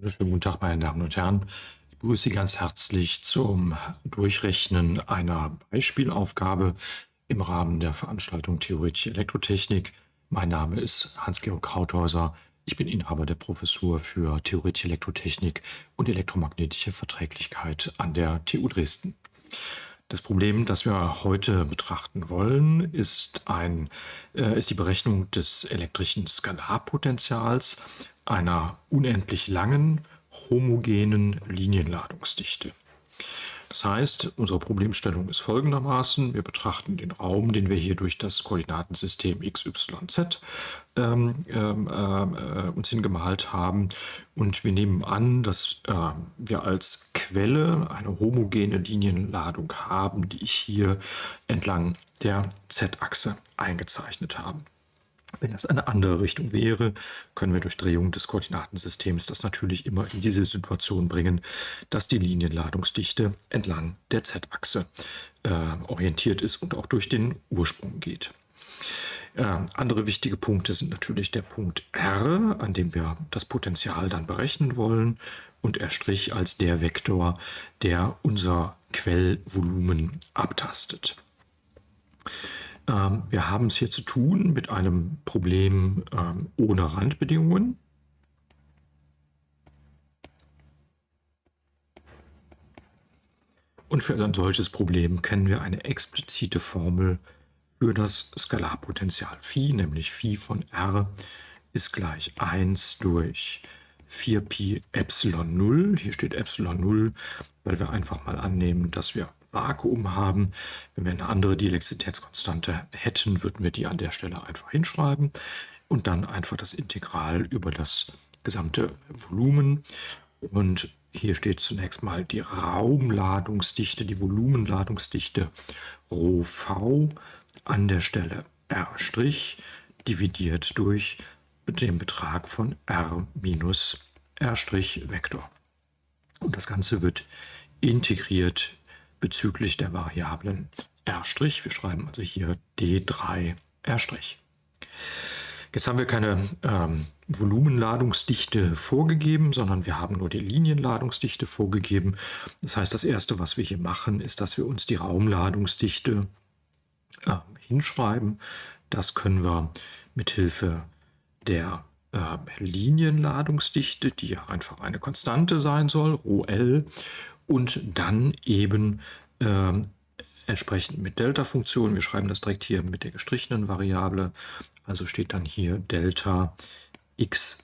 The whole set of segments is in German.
Schönen guten Tag, meine Damen und Herren. Ich begrüße Sie ganz herzlich zum Durchrechnen einer Beispielaufgabe im Rahmen der Veranstaltung Theoretische Elektrotechnik. Mein Name ist Hans-Georg Krauthäuser. Ich bin Inhaber der Professur für Theoretische Elektrotechnik und elektromagnetische Verträglichkeit an der TU Dresden. Das Problem, das wir heute betrachten wollen, ist, ein, äh, ist die Berechnung des elektrischen Skalarpotentials einer unendlich langen, homogenen Linienladungsdichte. Das heißt, unsere Problemstellung ist folgendermaßen. Wir betrachten den Raum, den wir hier durch das Koordinatensystem x, y, z ähm, ähm, äh, uns hingemalt haben. Und wir nehmen an, dass äh, wir als Quelle eine homogene Linienladung haben, die ich hier entlang der z-Achse eingezeichnet habe. Wenn das eine andere Richtung wäre, können wir durch Drehung des Koordinatensystems das natürlich immer in diese Situation bringen, dass die Linienladungsdichte entlang der z-Achse äh, orientiert ist und auch durch den Ursprung geht. Äh, andere wichtige Punkte sind natürlich der Punkt R, an dem wir das Potential dann berechnen wollen und R' als der Vektor, der unser Quellvolumen abtastet. Ähm, wir haben es hier zu tun mit einem Problem ähm, ohne Randbedingungen. Und für ein solches Problem kennen wir eine explizite Formel für das Skalarpotential Phi, nämlich Phi von r ist gleich 1 durch 4pi Epsilon 0. Hier steht Epsilon 0, weil wir einfach mal annehmen, dass wir Vakuum haben. Wenn wir eine andere Dielektrizitätskonstante hätten, würden wir die an der Stelle einfach hinschreiben und dann einfach das Integral über das gesamte Volumen. Und hier steht zunächst mal die Raumladungsdichte, die Volumenladungsdichte ρV an der Stelle R' dividiert durch den Betrag von R minus R' Vektor. Und das Ganze wird integriert bezüglich der Variablen R'. Wir schreiben also hier D3 R'. Jetzt haben wir keine ähm, Volumenladungsdichte vorgegeben, sondern wir haben nur die Linienladungsdichte vorgegeben. Das heißt, das Erste, was wir hier machen, ist, dass wir uns die Raumladungsdichte äh, hinschreiben. Das können wir mit Hilfe der äh, Linienladungsdichte, die ja einfach eine Konstante sein soll, ρl, und dann eben äh, entsprechend mit Delta-Funktion. Wir schreiben das direkt hier mit der gestrichenen Variable. Also steht dann hier Delta x'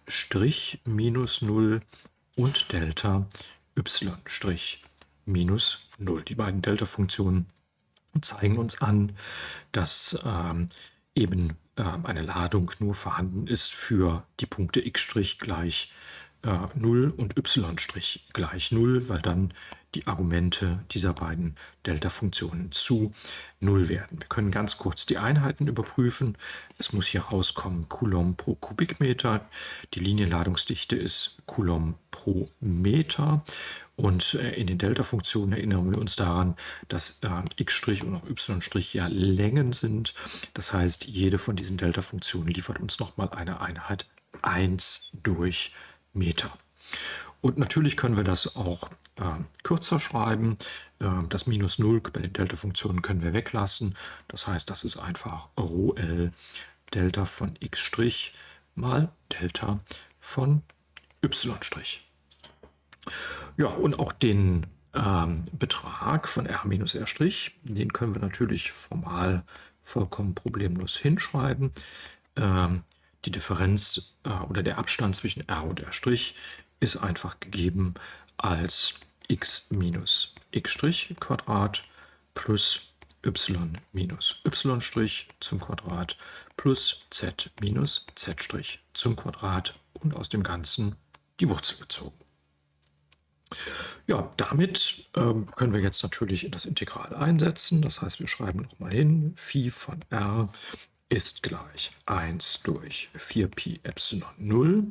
minus 0 und Delta y' minus 0. Die beiden Delta-Funktionen zeigen uns an, dass ähm, eben äh, eine Ladung nur vorhanden ist für die Punkte x' gleich äh, 0 und y' gleich 0, weil dann die Argumente dieser beiden Delta-Funktionen zu 0 werden. Wir können ganz kurz die Einheiten überprüfen. Es muss hier rauskommen Coulomb pro Kubikmeter. Die Linienladungsdichte ist Coulomb pro Meter. Und äh, in den Delta-Funktionen erinnern wir uns daran, dass äh, x' und auch y' ja Längen sind. Das heißt, jede von diesen Delta-Funktionen liefert uns nochmal eine Einheit 1 durch Meter. Und natürlich können wir das auch äh, kürzer schreiben. Äh, das Minus 0 bei den Delta-Funktionen können wir weglassen. Das heißt, das ist einfach ρl Delta von x' mal Delta von y'. Ja, und auch den ähm, Betrag von r minus r', den können wir natürlich formal vollkommen problemlos hinschreiben. Ähm, die Differenz äh, oder der Abstand zwischen r und r' ist einfach gegeben als x minus x' Quadrat plus y minus y' zum Quadrat plus z minus z' zum Quadrat und aus dem Ganzen die Wurzel gezogen. Ja, damit ähm, können wir jetzt natürlich in das Integral einsetzen. Das heißt, wir schreiben nochmal hin, Phi von r ist gleich 1 durch 4pi Epsilon 0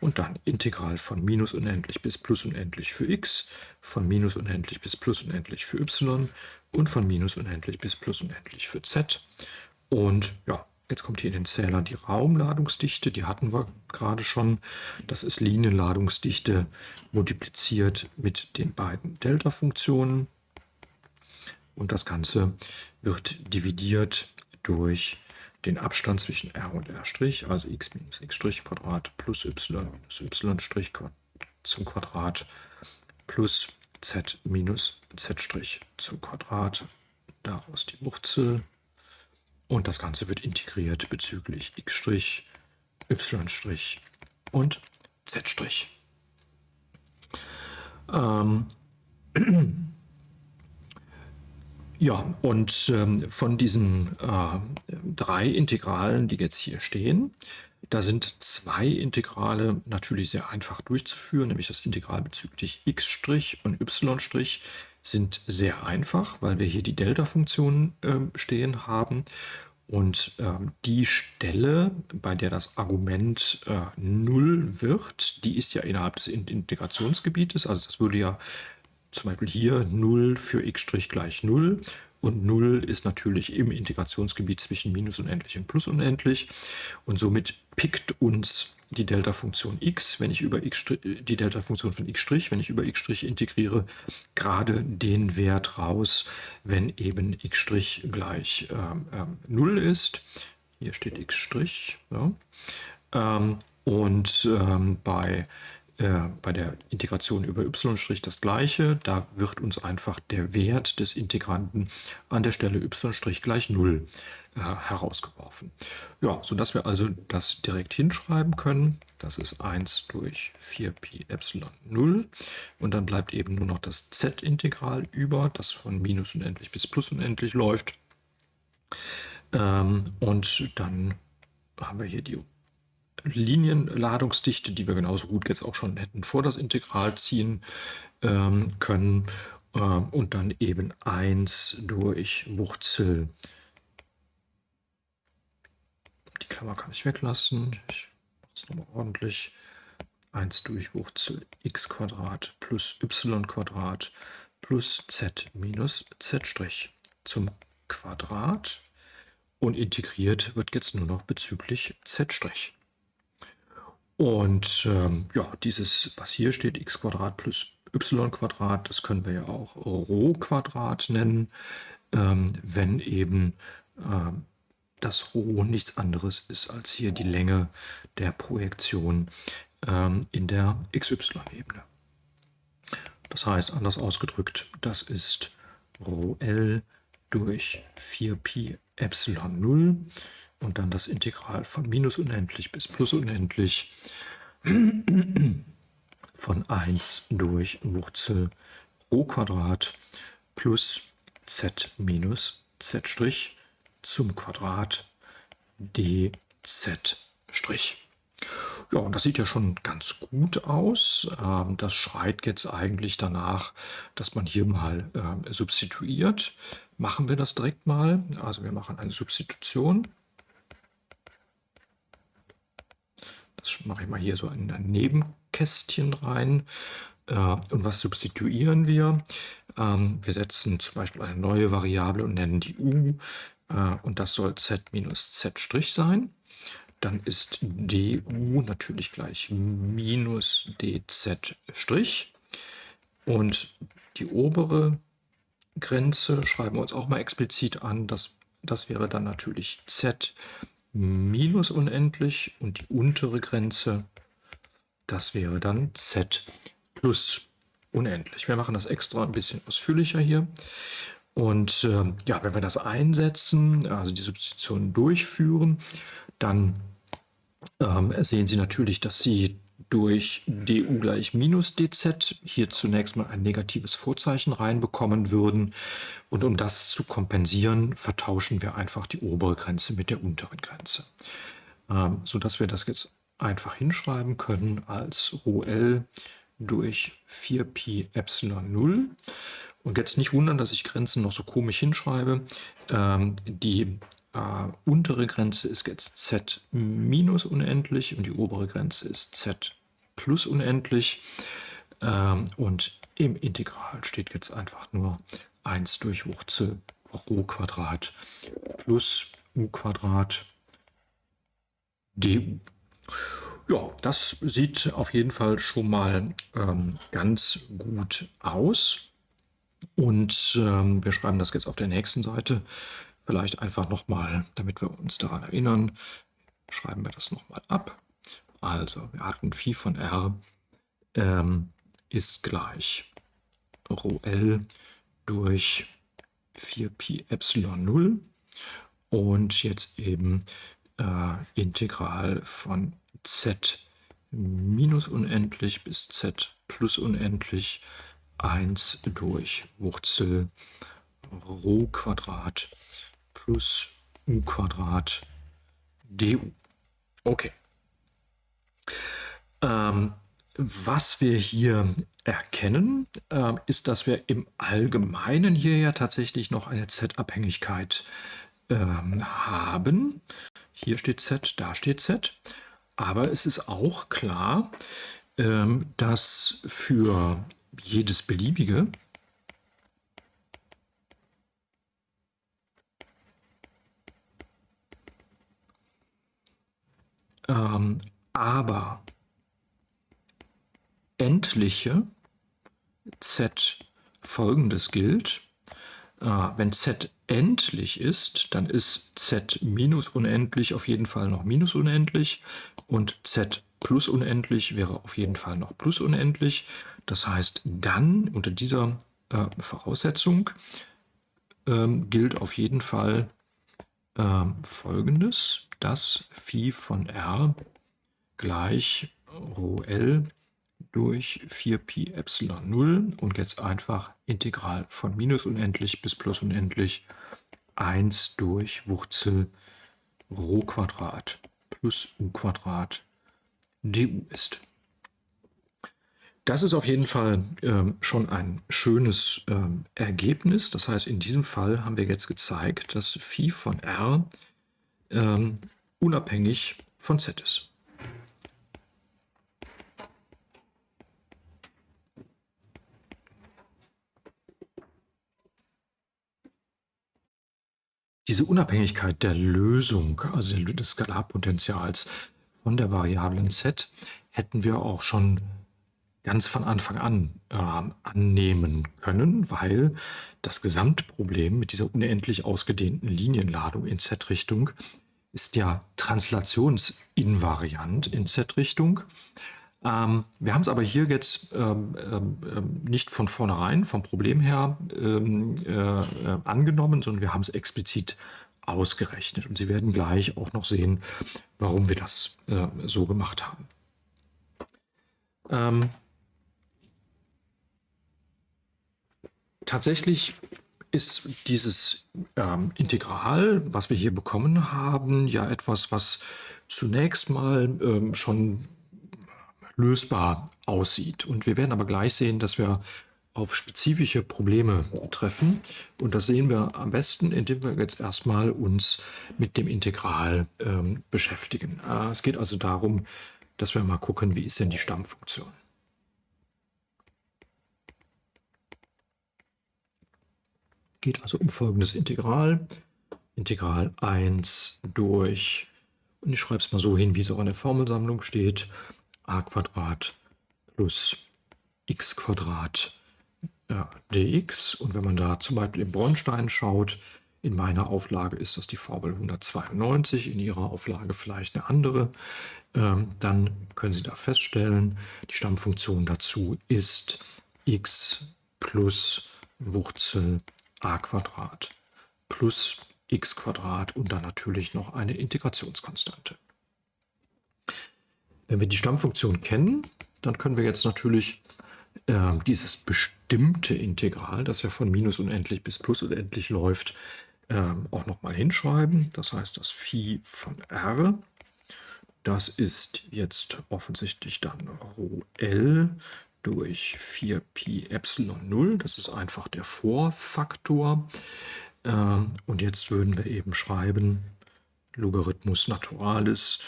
und dann Integral von minus unendlich bis plus unendlich für x, von minus unendlich bis plus unendlich für y und von minus unendlich bis plus unendlich für z. Und ja, Jetzt kommt hier in den Zähler die Raumladungsdichte, die hatten wir gerade schon. Das ist Linienladungsdichte multipliziert mit den beiden Delta-Funktionen. Und das Ganze wird dividiert durch den Abstand zwischen r und r', also x minus x' Quadrat plus y minus y' zum Quadrat plus z minus z' zum Quadrat. Daraus die Wurzel. Und das Ganze wird integriert bezüglich x', y' und z'. Ähm, ja, und ähm, von diesen äh, drei Integralen, die jetzt hier stehen, da sind zwei Integrale natürlich sehr einfach durchzuführen, nämlich das Integral bezüglich x' und y' sind sehr einfach, weil wir hier die Delta-Funktion äh, stehen haben. Und äh, die Stelle, bei der das Argument äh, 0 wird, die ist ja innerhalb des Integrationsgebietes. Also das würde ja zum Beispiel hier 0 für x' gleich 0 und 0 ist natürlich im Integrationsgebiet zwischen minus unendlich und plus unendlich und somit pickt uns die Delta-Funktion x, wenn ich über x, die Delta-Funktion von x', wenn ich über x' integriere, gerade den Wert raus, wenn eben x' gleich ähm, ähm, 0 ist. Hier steht x'. Ja. Ähm, und ähm, bei äh, bei der Integration über y' das gleiche. Da wird uns einfach der Wert des Integranten an der Stelle y' gleich 0 äh, herausgeworfen. Ja, sodass wir also das direkt hinschreiben können. Das ist 1 durch 4pi epsilon 0. Und dann bleibt eben nur noch das z-Integral über, das von minus unendlich bis plus unendlich läuft. Ähm, und dann haben wir hier die Linienladungsdichte, die wir genauso gut jetzt auch schon hätten vor das Integral ziehen ähm, können. Äh, und dann eben 1 durch Wurzel. Die Klammer kann ich weglassen. Ich mache es nochmal ordentlich. 1 durch Wurzel x Quadrat plus y Quadrat plus z minus z' zum Quadrat. Und integriert wird jetzt nur noch bezüglich z'. Und ähm, ja, dieses, was hier steht, x plus y das können wir ja auch Rho nennen, ähm, wenn eben äh, das Rho nichts anderes ist als hier die Länge der Projektion ähm, in der xy-Ebene. Das heißt, anders ausgedrückt, das ist Rho durch 4pi Epsilon 0 und dann das Integral von minus unendlich bis plus unendlich von 1 durch Wurzel Rho Quadrat plus z minus z' zum Quadrat dz'. Ja, und das sieht ja schon ganz gut aus. Ähm, das schreit jetzt eigentlich danach, dass man hier mal äh, substituiert. Machen wir das direkt mal. Also wir machen eine Substitution. Das mache ich mal hier so in ein Nebenkästchen rein. Äh, und was substituieren wir? Ähm, wir setzen zum Beispiel eine neue Variable und nennen die u. Äh, und das soll z minus z' sein. Dann ist du natürlich gleich minus dz'. Und die obere Grenze schreiben wir uns auch mal explizit an. Das, das wäre dann natürlich z minus unendlich und die untere Grenze, das wäre dann z plus unendlich. Wir machen das extra ein bisschen ausführlicher hier. Und äh, ja, wenn wir das einsetzen, also die Substitution durchführen, dann ähm, sehen Sie natürlich, dass Sie durch du gleich minus dz hier zunächst mal ein negatives Vorzeichen reinbekommen würden. Und um das zu kompensieren, vertauschen wir einfach die obere Grenze mit der unteren Grenze. Ähm, sodass wir das jetzt einfach hinschreiben können als ρl durch 4pi Epsilon 0. Und jetzt nicht wundern, dass ich Grenzen noch so komisch hinschreibe. Ähm, die äh, untere Grenze ist jetzt z minus unendlich und die obere Grenze ist z plus unendlich. Ähm, und im Integral steht jetzt einfach nur 1 durch Wurzel Rho Quadrat plus u Quadrat du. Ja, das sieht auf jeden Fall schon mal ähm, ganz gut aus. Und ähm, wir schreiben das jetzt auf der nächsten Seite. Vielleicht einfach nochmal, damit wir uns daran erinnern, schreiben wir das nochmal ab. Also, wir hatten Phi von r ähm, ist gleich Rho L durch 4pi Epsilon 0 und jetzt eben äh, Integral von z minus unendlich bis z plus unendlich 1 durch Wurzel Rho Quadrat plus u Quadrat du. Okay. Ähm, was wir hier erkennen, äh, ist, dass wir im Allgemeinen hier ja tatsächlich noch eine Z-Abhängigkeit ähm, haben. Hier steht Z, da steht Z. Aber es ist auch klar, ähm, dass für jedes beliebige ähm, aber endliche z folgendes gilt. Äh, wenn z endlich ist, dann ist z minus unendlich auf jeden Fall noch minus unendlich und z plus unendlich wäre auf jeden Fall noch plus unendlich. Das heißt, dann unter dieser äh, Voraussetzung ähm, gilt auf jeden Fall äh, Folgendes, dass Phi von r gleich Rho L durch 4pi Epsilon 0 und jetzt einfach Integral von minus unendlich bis plus unendlich 1 durch Wurzel Rho Quadrat plus u Quadrat du ist. Das ist auf jeden Fall ähm, schon ein schönes ähm, Ergebnis. Das heißt, in diesem Fall haben wir jetzt gezeigt, dass Phi von r ähm, unabhängig von z ist. Diese Unabhängigkeit der Lösung, also des Skalarpotentials von der Variablen z, hätten wir auch schon ganz von Anfang an äh, annehmen können, weil das Gesamtproblem mit dieser unendlich ausgedehnten Linienladung in z-Richtung ist ja translationsinvariant in z-Richtung. Ähm, wir haben es aber hier jetzt ähm, ähm, ähm, nicht von vornherein vom Problem her ähm, äh, angenommen, sondern wir haben es explizit ausgerechnet. Und Sie werden gleich auch noch sehen, warum wir das äh, so gemacht haben. Ähm, tatsächlich ist dieses ähm, Integral, was wir hier bekommen haben, ja etwas, was zunächst mal ähm, schon lösbar aussieht. Und wir werden aber gleich sehen, dass wir auf spezifische Probleme treffen. Und das sehen wir am besten, indem wir jetzt erstmal uns mit dem Integral ähm, beschäftigen. Äh, es geht also darum, dass wir mal gucken, wie ist denn die Stammfunktion. Geht also um folgendes Integral. Integral 1 durch, und ich schreibe es mal so hin, wie es auch in der Formelsammlung steht, a plus x ja, dx. Und wenn man da zum Beispiel im Bornstein schaut, in meiner Auflage ist das die Formel 192, in Ihrer Auflage vielleicht eine andere. Ähm, dann können Sie da feststellen, die Stammfunktion dazu ist x plus Wurzel a Quadrat plus x Quadrat und dann natürlich noch eine Integrationskonstante. Wenn wir die Stammfunktion kennen, dann können wir jetzt natürlich äh, dieses bestimmte Integral, das ja von minus unendlich bis plus unendlich läuft, äh, auch nochmal hinschreiben. Das heißt, das Phi von r, das ist jetzt offensichtlich dann Rho L durch 4pi Epsilon 0. Das ist einfach der Vorfaktor. Äh, und jetzt würden wir eben schreiben, Logarithmus Naturalis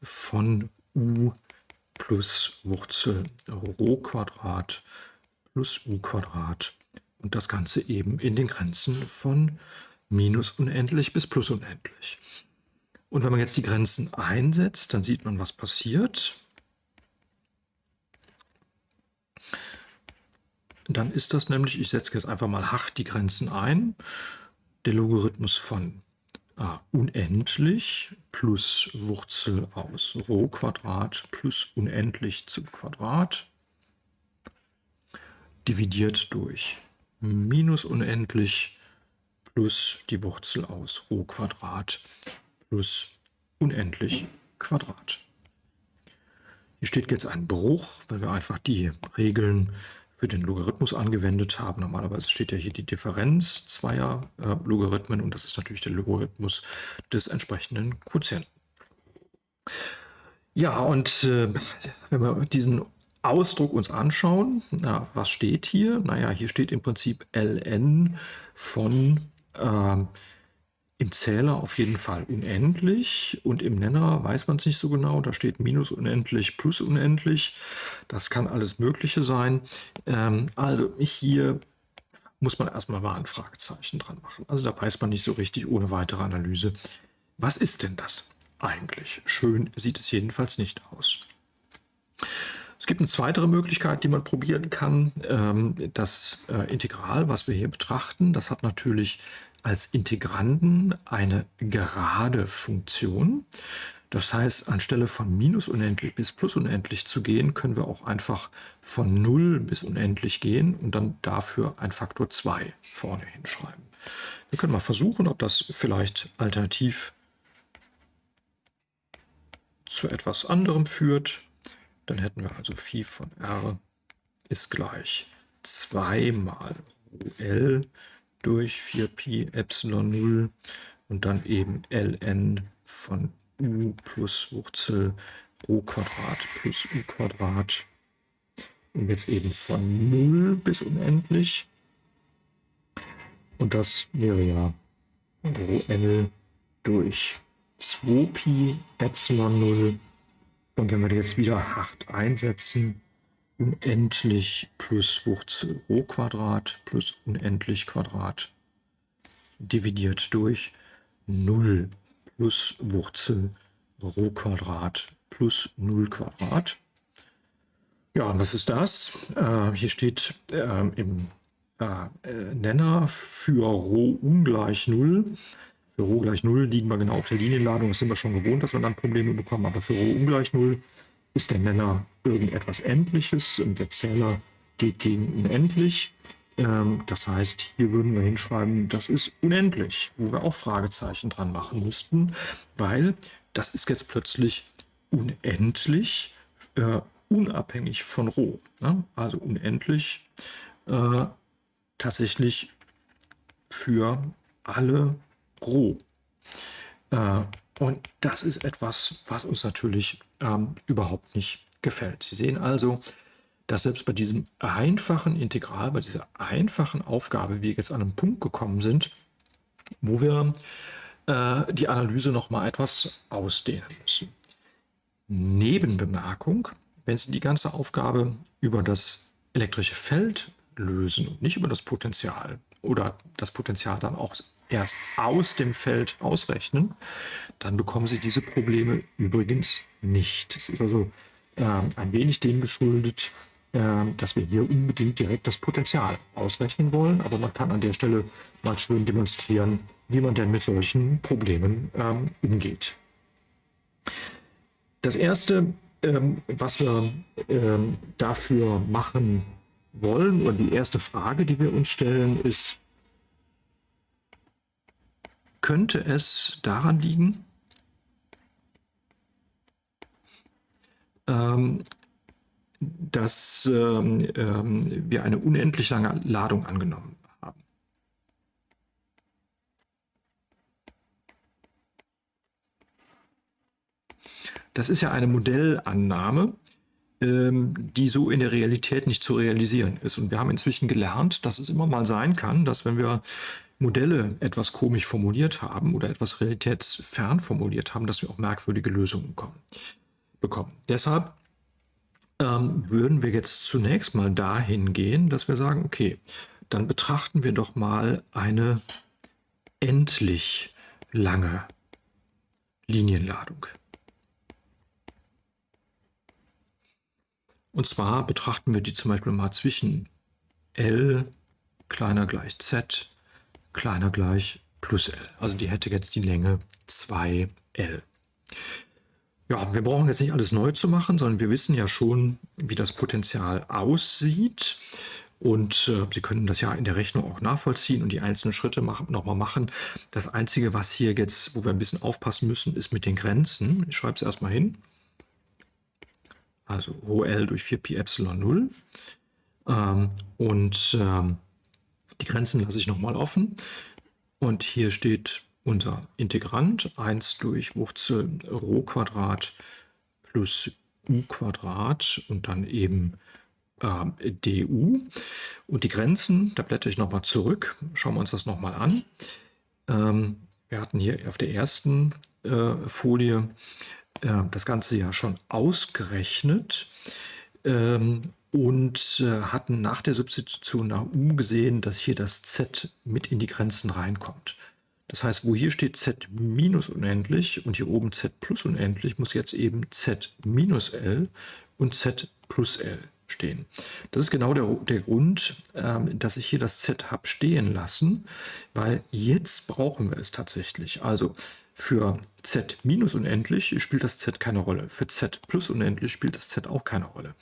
von u plus Wurzel Rho Quadrat plus u Quadrat und das Ganze eben in den Grenzen von minus unendlich bis plus unendlich. Und wenn man jetzt die Grenzen einsetzt, dann sieht man, was passiert. Dann ist das nämlich, ich setze jetzt einfach mal hart die Grenzen ein, der Logarithmus von ah, unendlich plus Wurzel aus Rho Quadrat plus unendlich zum Quadrat dividiert durch minus unendlich plus die Wurzel aus Rho Quadrat plus unendlich Quadrat. Hier steht jetzt ein Bruch, weil wir einfach die Regeln für den Logarithmus angewendet haben. Normalerweise steht ja hier die Differenz zweier äh, Logarithmen und das ist natürlich der Logarithmus des entsprechenden Quotienten. Ja, und äh, wenn wir diesen Ausdruck uns anschauen, na, was steht hier? Naja, hier steht im Prinzip ln von äh, im Zähler auf jeden Fall unendlich und im Nenner weiß man es nicht so genau. Da steht minus unendlich plus unendlich. Das kann alles Mögliche sein. Ähm, also hier muss man erstmal mal ein Fragezeichen dran machen. Also da weiß man nicht so richtig ohne weitere Analyse. Was ist denn das eigentlich? Schön sieht es jedenfalls nicht aus. Es gibt eine zweite Möglichkeit, die man probieren kann. Ähm, das äh, Integral, was wir hier betrachten, das hat natürlich als Integranden eine gerade Funktion. Das heißt, anstelle von minus unendlich bis plus unendlich zu gehen, können wir auch einfach von 0 bis unendlich gehen und dann dafür ein Faktor 2 vorne hinschreiben. Wir können mal versuchen, ob das vielleicht alternativ zu etwas anderem führt. Dann hätten wir also Phi von r ist gleich 2 mal L durch 4pi Epsilon 0 und dann eben ln von u plus Wurzel Rho Quadrat plus u Quadrat. Und jetzt eben von 0 bis unendlich. Und das wäre ja Rho L durch 2pi Epsilon 0. Und wenn wir jetzt wieder hart einsetzen, unendlich plus Wurzel Rho Quadrat plus unendlich Quadrat dividiert durch 0 plus Wurzel Rho Quadrat plus 0 Quadrat. Ja, und was ist das? Äh, hier steht äh, im äh, Nenner für Rho ungleich 0. Für Rho gleich 0 liegen wir genau auf der Linienladung. Das sind wir schon gewohnt, dass wir dann Probleme bekommen. Aber für Rho ungleich 0 ist der Nenner irgendetwas Endliches und der Zähler geht gegen unendlich. Ähm, das heißt, hier würden wir hinschreiben, das ist unendlich, wo wir auch Fragezeichen dran machen müssten, weil das ist jetzt plötzlich unendlich, äh, unabhängig von Rho. Ne? Also unendlich äh, tatsächlich für alle Rho. Äh, und das ist etwas, was uns natürlich ähm, überhaupt nicht gefällt. Sie sehen also, dass selbst bei diesem einfachen Integral, bei dieser einfachen Aufgabe, wir jetzt an einen Punkt gekommen sind, wo wir äh, die Analyse noch mal etwas ausdehnen müssen. Nebenbemerkung, wenn Sie die ganze Aufgabe über das elektrische Feld lösen und nicht über das Potential oder das Potential dann auch erst aus dem Feld ausrechnen, dann bekommen Sie diese Probleme übrigens nicht. Es ist also äh, ein wenig dem geschuldet, äh, dass wir hier unbedingt direkt das Potenzial ausrechnen wollen. Aber man kann an der Stelle mal schön demonstrieren, wie man denn mit solchen Problemen ähm, umgeht. Das Erste, ähm, was wir ähm, dafür machen wollen, oder die erste Frage, die wir uns stellen, ist, könnte es daran liegen, ähm, dass ähm, ähm, wir eine unendlich lange Ladung angenommen haben. Das ist ja eine Modellannahme, ähm, die so in der Realität nicht zu realisieren ist. Und wir haben inzwischen gelernt, dass es immer mal sein kann, dass wenn wir Modelle etwas komisch formuliert haben oder etwas realitätsfern formuliert haben, dass wir auch merkwürdige Lösungen kommen, bekommen. Deshalb ähm, würden wir jetzt zunächst mal dahin gehen, dass wir sagen, okay, dann betrachten wir doch mal eine endlich lange Linienladung. Und zwar betrachten wir die zum Beispiel mal zwischen L kleiner gleich Z kleiner gleich plus L. Also die hätte jetzt die Länge 2L. Ja, wir brauchen jetzt nicht alles neu zu machen, sondern wir wissen ja schon, wie das Potential aussieht. Und äh, Sie können das ja in der Rechnung auch nachvollziehen und die einzelnen Schritte machen, nochmal machen. Das Einzige, was hier jetzt, wo wir ein bisschen aufpassen müssen, ist mit den Grenzen. Ich schreibe es erstmal hin. Also Rho L durch 4pi Epsilon 0. Ähm, und ähm, die Grenzen lasse ich nochmal offen. Und hier steht unser Integrand 1 durch Wurzel Rho Quadrat plus u Quadrat und dann eben äh, du. Und die Grenzen, da blätter ich nochmal zurück, schauen wir uns das nochmal an. Ähm, wir hatten hier auf der ersten äh, Folie äh, das Ganze ja schon ausgerechnet. Ähm, und äh, hatten nach der Substitution nach u gesehen, dass hier das z mit in die Grenzen reinkommt. Das heißt, wo hier steht z minus unendlich und hier oben z plus unendlich, muss jetzt eben z minus l und z plus l stehen. Das ist genau der, der Grund, ähm, dass ich hier das z habe stehen lassen, weil jetzt brauchen wir es tatsächlich. Also für z minus unendlich spielt das z keine Rolle. Für z plus unendlich spielt das z auch keine Rolle.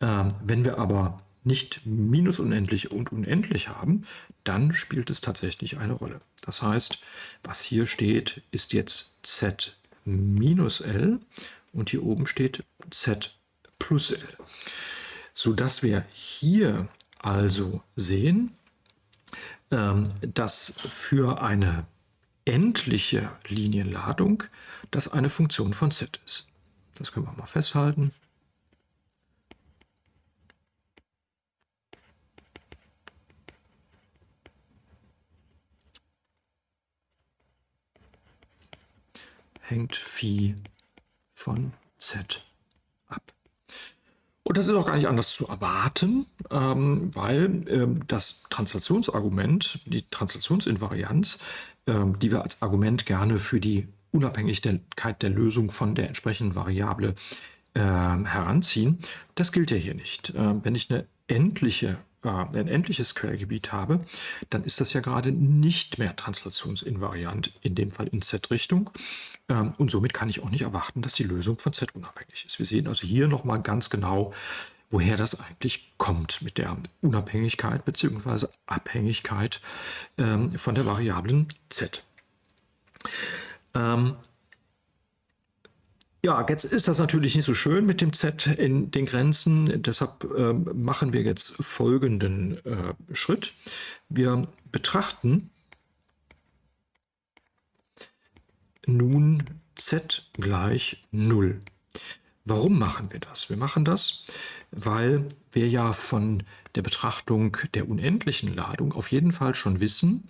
Ähm, wenn wir aber nicht minus unendlich und unendlich haben, dann spielt es tatsächlich eine Rolle. Das heißt, was hier steht, ist jetzt z minus l und hier oben steht z plus l. Sodass wir hier also sehen, ähm, dass für eine endliche Linienladung das eine Funktion von z ist. Das können wir mal festhalten. Hängt Phi von Z ab. Und das ist auch gar nicht anders zu erwarten, ähm, weil ähm, das Translationsargument, die Translationsinvarianz, ähm, die wir als Argument gerne für die Unabhängigkeit der Lösung von der entsprechenden Variable heranziehen, das gilt ja hier nicht. wenn ich eine endliche ein endliches Quellgebiet habe, dann ist das ja gerade nicht mehr translationsinvariant, in dem Fall in Z-Richtung. Ähm, und somit kann ich auch nicht erwarten, dass die Lösung von Z unabhängig ist. Wir sehen also hier nochmal ganz genau, woher das eigentlich kommt mit der Unabhängigkeit bzw. Abhängigkeit ähm, von der Variablen Z. Ja, jetzt ist das natürlich nicht so schön mit dem Z in den Grenzen. Deshalb äh, machen wir jetzt folgenden äh, Schritt. Wir betrachten nun Z gleich 0. Warum machen wir das? Wir machen das, weil wir ja von der Betrachtung der unendlichen Ladung auf jeden Fall schon wissen,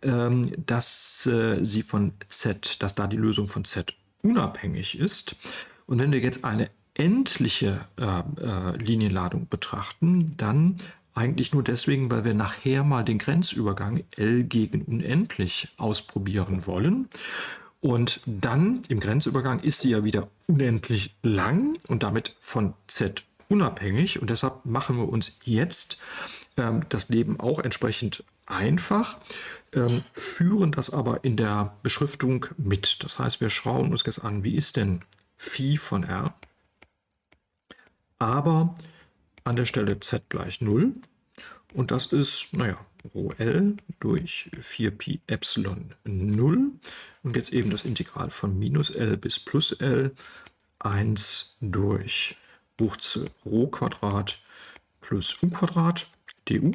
ähm, dass äh, sie von Z, dass da die Lösung von Z unabhängig ist. Und wenn wir jetzt eine endliche äh, äh, Linienladung betrachten, dann eigentlich nur deswegen, weil wir nachher mal den Grenzübergang L gegen unendlich ausprobieren wollen. Und dann im Grenzübergang ist sie ja wieder unendlich lang und damit von Z unabhängig. Und deshalb machen wir uns jetzt ähm, das Leben auch entsprechend einfach ähm, führen das aber in der Beschriftung mit. Das heißt, wir schauen uns jetzt an, wie ist denn Phi von R, aber an der Stelle z gleich 0. Und das ist, naja, Rho L durch 4pi Epsilon 0. Und jetzt eben das Integral von minus L bis plus L 1 durch Wurzel Rho Quadrat plus u Quadrat du.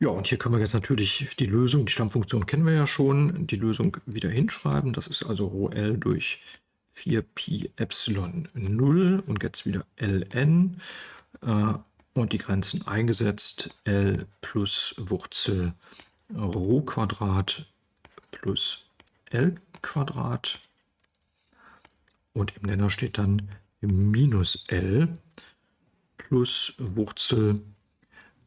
Ja, und hier können wir jetzt natürlich die Lösung, die Stammfunktion kennen wir ja schon, die Lösung wieder hinschreiben. Das ist also Rho L durch 4pi Epsilon 0 und jetzt wieder ln äh, und die Grenzen eingesetzt. L plus Wurzel Rho Quadrat plus L Quadrat und im Nenner steht dann minus L plus Wurzel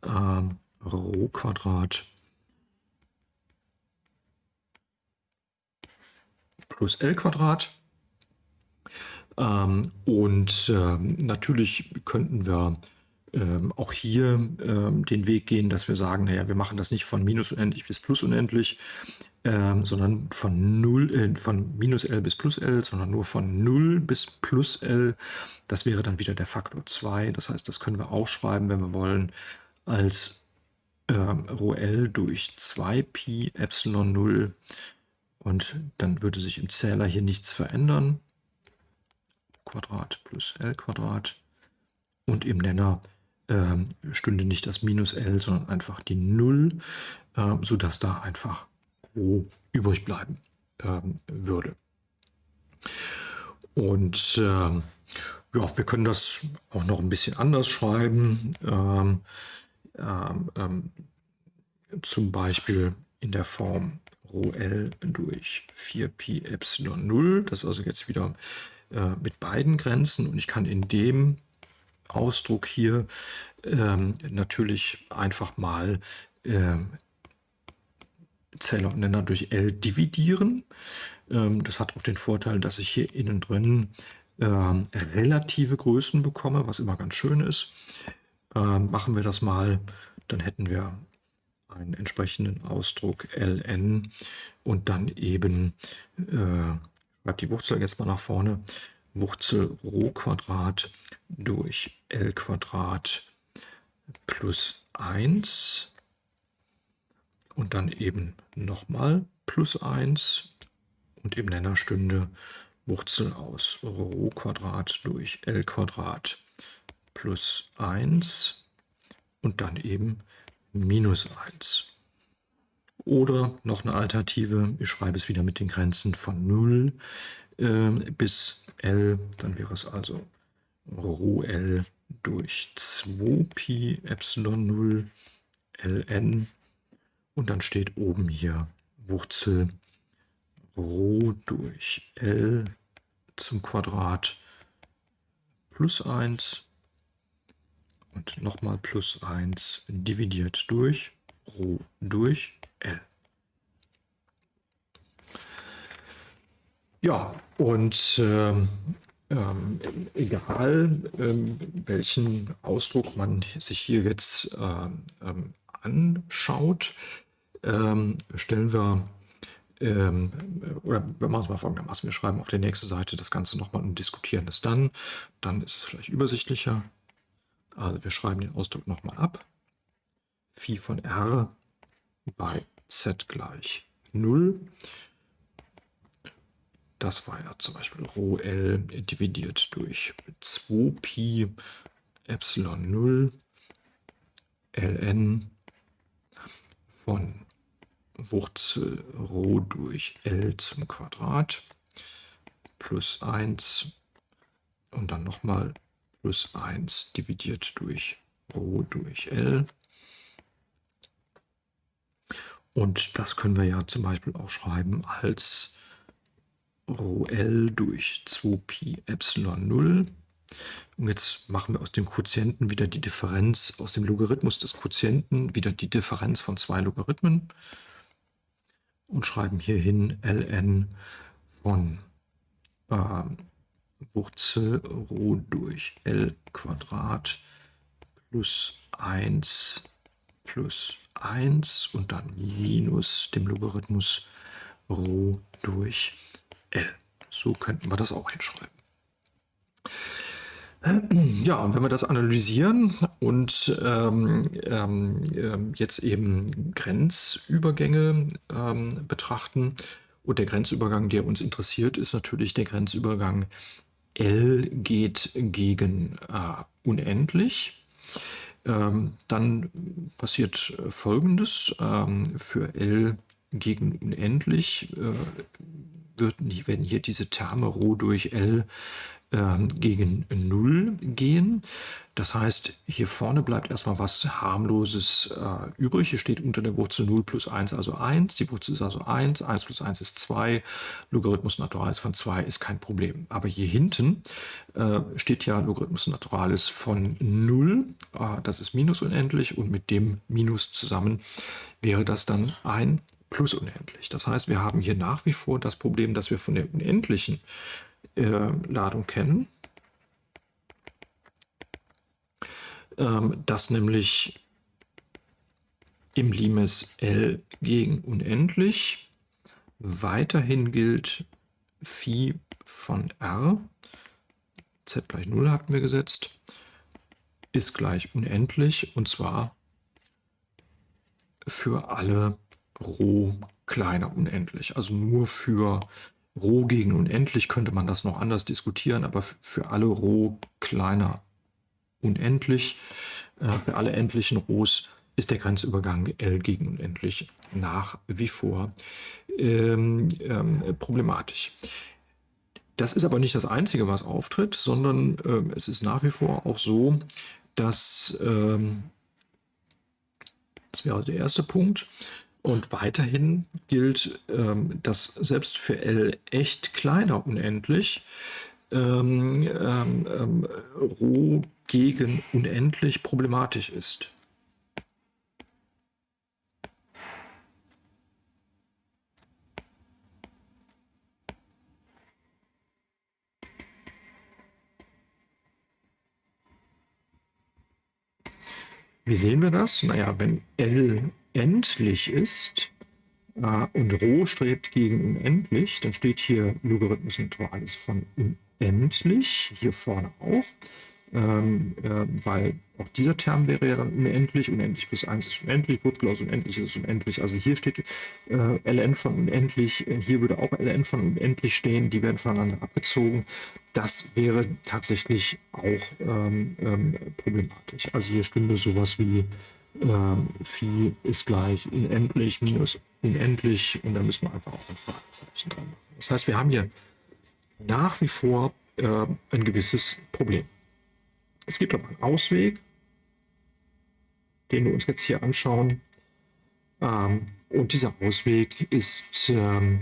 äh, 4 pi Epsilon 0 und jetzt wieder ln und die Grenzen eingesetzt. L plus Wurzel Rho Quadrat plus L Quadrat und im Nenner steht dann minus L plus Wurzel äh, Rho Quadrat plus L Quadrat. Und im Nenner steht dann minus L plus Wurzel Rho Quadrat plus L Quadrat. Und plus L Quadrat. Ähm, und ähm, natürlich könnten wir ähm, auch hier ähm, den Weg gehen, dass wir sagen, naja, wir machen das nicht von minus unendlich bis plus unendlich, ähm, sondern von 0, äh, von minus L bis plus L, sondern nur von 0 bis plus L. Das wäre dann wieder der Faktor 2. Das heißt, das können wir auch schreiben, wenn wir wollen, als ähm, Rho L durch 2pi Epsilon 0. Und dann würde sich im Zähler hier nichts verändern. Quadrat plus L Quadrat. Und im Nenner äh, stünde nicht das Minus L, sondern einfach die 0, äh, sodass da einfach Rho übrig bleiben äh, würde. Und äh, ja, wir können das auch noch ein bisschen anders schreiben. Ähm, ähm, ähm, zum Beispiel in der Form Rho L durch 4pi Epsilon 0. Das ist also jetzt wieder äh, mit beiden Grenzen und ich kann in dem Ausdruck hier ähm, natürlich einfach mal ähm, Zähler und Nenner durch L dividieren. Ähm, das hat auch den Vorteil, dass ich hier innen drin ähm, relative Größen bekomme, was immer ganz schön ist. Ähm, machen wir das mal, dann hätten wir einen entsprechenden Ausdruck ln und dann eben äh, schreibt die Wurzel jetzt mal nach vorne, Wurzel Rho Quadrat durch L Quadrat plus 1 und dann eben nochmal plus 1 und im Nenner stünde Wurzel aus Rho Quadrat durch L Quadrat plus 1 und dann eben minus 1. Oder noch eine Alternative, ich schreibe es wieder mit den Grenzen von 0 äh, bis L, dann wäre es also Rho L durch 2pi Epsilon 0 ln und dann steht oben hier Wurzel Rho durch L zum Quadrat plus 1 und nochmal plus 1 dividiert durch Rho durch L. Ja, und ähm, ähm, egal ähm, welchen Ausdruck man sich hier jetzt ähm, ähm anschaut, ähm, stellen wir, ähm, oder wir machen es mal folgendermaßen, wir schreiben auf der nächsten Seite das Ganze nochmal und diskutieren es dann. Dann ist es vielleicht übersichtlicher. Also wir schreiben den Ausdruck nochmal ab. Phi von r bei z gleich 0. Das war ja zum Beispiel Rho L dividiert durch 2Pi Epsilon 0 ln von Wurzel Rho durch L zum Quadrat plus 1 und dann nochmal plus 1 dividiert durch Rho durch L. Und das können wir ja zum Beispiel auch schreiben als Rho L durch 2Pi Epsilon 0. Und jetzt machen wir aus dem Quotienten wieder die Differenz, aus dem Logarithmus des Quotienten wieder die Differenz von zwei Logarithmen und schreiben hier hin ln von äh, Wurzel Rho durch L Quadrat plus 1 plus 1 und dann minus dem Logarithmus Rho durch L. So könnten wir das auch hinschreiben. Ja, und wenn wir das analysieren und ähm, ähm, jetzt eben Grenzübergänge ähm, betrachten, und der Grenzübergang, der uns interessiert, ist natürlich der Grenzübergang L geht gegen äh, unendlich. Ähm, dann passiert Folgendes. Ähm, für L gegen unendlich äh, wird, werden hier diese Terme Rho durch L gegen 0 gehen. Das heißt, hier vorne bleibt erstmal was harmloses äh, übrig. Hier steht unter der Wurzel 0 plus 1, also 1. Die Wurzel ist also 1, 1 plus 1 ist 2. Logarithmus Naturalis von 2 ist kein Problem. Aber hier hinten äh, steht ja Logarithmus Naturalis von 0. Äh, das ist minus unendlich und mit dem Minus zusammen wäre das dann ein plus unendlich. Das heißt, wir haben hier nach wie vor das Problem, dass wir von der unendlichen äh, Ladung kennen, ähm, dass nämlich im Limes L gegen unendlich. Weiterhin gilt Phi von R, z gleich 0 hatten wir gesetzt, ist gleich unendlich und zwar für alle Rho kleiner unendlich. Also nur für Rho gegen unendlich könnte man das noch anders diskutieren, aber für alle Rho kleiner unendlich, äh, für alle endlichen Rhos ist der Grenzübergang L gegen unendlich nach wie vor ähm, ähm, problematisch. Das ist aber nicht das Einzige, was auftritt, sondern äh, es ist nach wie vor auch so, dass, ähm, das wäre der erste Punkt, und weiterhin gilt, ähm, dass selbst für L echt kleiner unendlich ähm, ähm, ähm, Rho gegen unendlich problematisch ist. Wie sehen wir das? Naja, wenn L endlich ist äh, und Rho strebt gegen unendlich, dann steht hier Logarithmus Naturalis von unendlich, hier vorne auch ähm, äh, weil auch dieser Term wäre ja dann unendlich, unendlich plus 1 ist unendlich, Wurzel aus unendlich ist unendlich, also hier steht äh, ln von unendlich, äh, hier würde auch ln von unendlich stehen, die werden voneinander abgezogen. Das wäre tatsächlich auch ähm, ähm, problematisch. Also hier stünde sowas wie ähm, Phi ist gleich unendlich minus unendlich und da müssen wir einfach auch ein Fragezeichen dran machen. Das heißt, wir haben hier nach wie vor äh, ein gewisses Problem. Es gibt aber einen Ausweg, den wir uns jetzt hier anschauen. Ähm, und dieser Ausweg ist, ähm,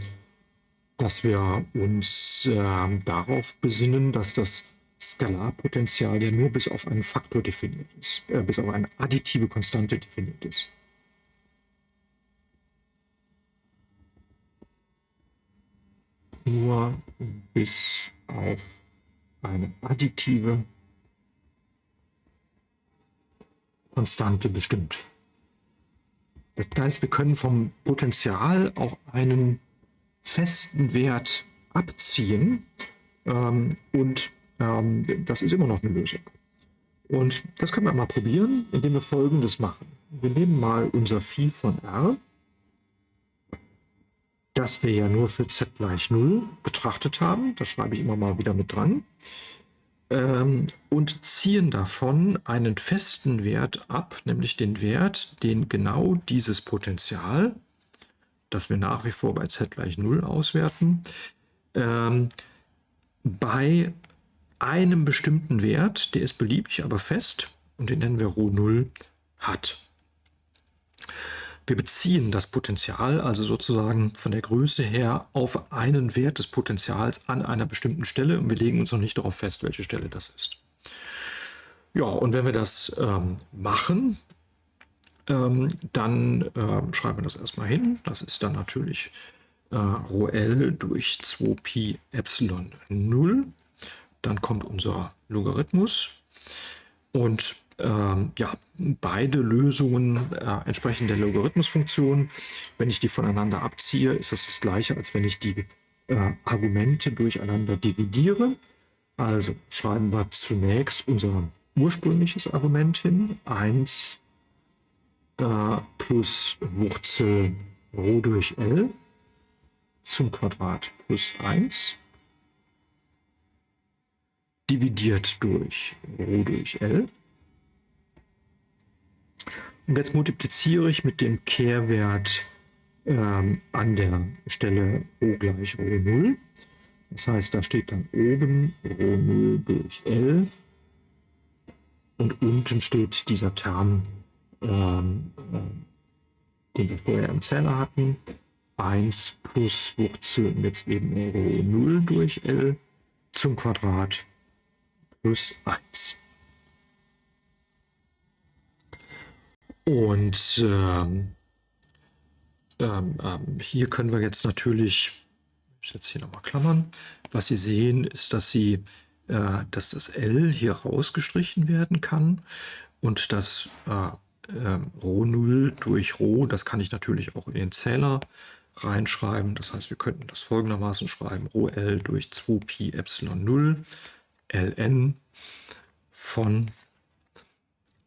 dass wir uns ähm, darauf besinnen, dass das Skalarpotenzial ja nur bis auf einen Faktor definiert ist, äh, bis auf eine additive Konstante definiert ist. Nur bis auf eine additive Konstante bestimmt. Das heißt, wir können vom Potenzial auch einen festen Wert abziehen ähm, und ähm, das ist immer noch eine Lösung. Und das können wir mal probieren, indem wir folgendes machen. Wir nehmen mal unser Phi von R, das wir ja nur für z gleich 0 betrachtet haben. Das schreibe ich immer mal wieder mit dran ähm, und ziehen davon einen festen Wert ab, nämlich den Wert, den genau dieses Potenzial, das wir nach wie vor bei z gleich 0 auswerten, ähm, bei einem bestimmten Wert, der ist beliebig, aber fest, und den nennen wir Rho 0, hat. Wir beziehen das Potenzial also sozusagen von der Größe her auf einen Wert des Potentials an einer bestimmten Stelle und wir legen uns noch nicht darauf fest, welche Stelle das ist. Ja, und wenn wir das ähm, machen, ähm, dann ähm, schreiben wir das erstmal hin. Das ist dann natürlich äh, Rho L durch 2Pi Epsilon 0. Dann kommt unser Logarithmus und ähm, ja, beide Lösungen äh, entsprechen der Logarithmusfunktion. Wenn ich die voneinander abziehe, ist das das gleiche, als wenn ich die äh, Argumente durcheinander dividiere. Also schreiben wir zunächst unser ursprüngliches Argument hin. 1 äh, plus Wurzel Rho durch L zum Quadrat plus 1 dividiert durch Rho durch L. Und jetzt multipliziere ich mit dem Kehrwert ähm, an der Stelle Rho gleich Rho 0. Das heißt, da steht dann oben Rho 0 durch L. Und unten steht dieser Term, ähm, äh, den wir vorher im Zähler hatten, 1 plus Wurzel jetzt eben Rho 0 durch L zum Quadrat plus 1. Und ähm, ähm, ähm, hier können wir jetzt natürlich, ich setze hier nochmal Klammern, was Sie sehen, ist, dass, Sie, äh, dass das L hier rausgestrichen werden kann und das äh, äh, Rho 0 durch Rho, das kann ich natürlich auch in den Zähler reinschreiben. Das heißt, wir könnten das folgendermaßen schreiben, Rho L durch 2Pi Epsilon 0 ln von